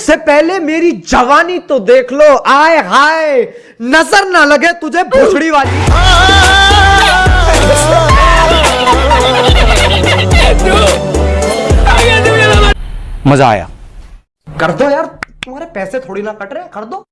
से पहले मेरी जवानी तो देख लो। आय हाय नज़र ना लगे तुझे भूसड़ी वाली। मज़ा आया। कर दो यार तुम्हारे पैसे थोड़ी ना कट रहे कर दो।